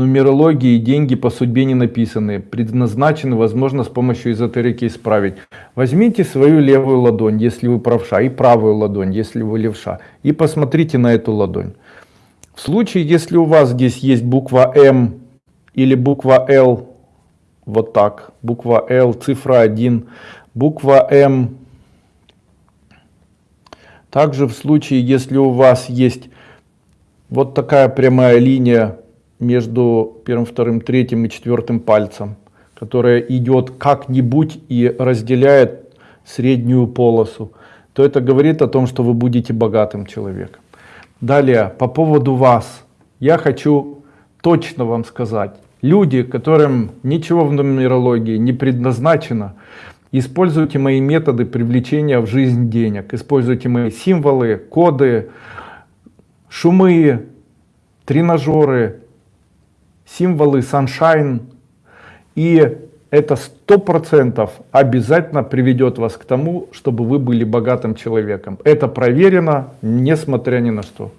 нумерологии деньги по судьбе не написаны, предназначены, возможно, с помощью эзотерики исправить. Возьмите свою левую ладонь, если вы правша, и правую ладонь, если вы левша, и посмотрите на эту ладонь. В случае, если у вас здесь есть буква М или буква Л, вот так, буква Л, цифра 1, буква М, также в случае, если у вас есть вот такая прямая линия между первым, вторым, третьим и четвертым пальцем, которая идет как-нибудь и разделяет среднюю полосу, то это говорит о том, что вы будете богатым человеком. Далее, по поводу вас. Я хочу точно вам сказать. Люди, которым ничего в нумерологии не предназначено, используйте мои методы привлечения в жизнь денег. Используйте мои символы, коды, шумы, тренажеры, символы Sunshine. И это сто процентов обязательно приведет вас к тому, чтобы вы были богатым человеком. Это проверено, несмотря ни на что.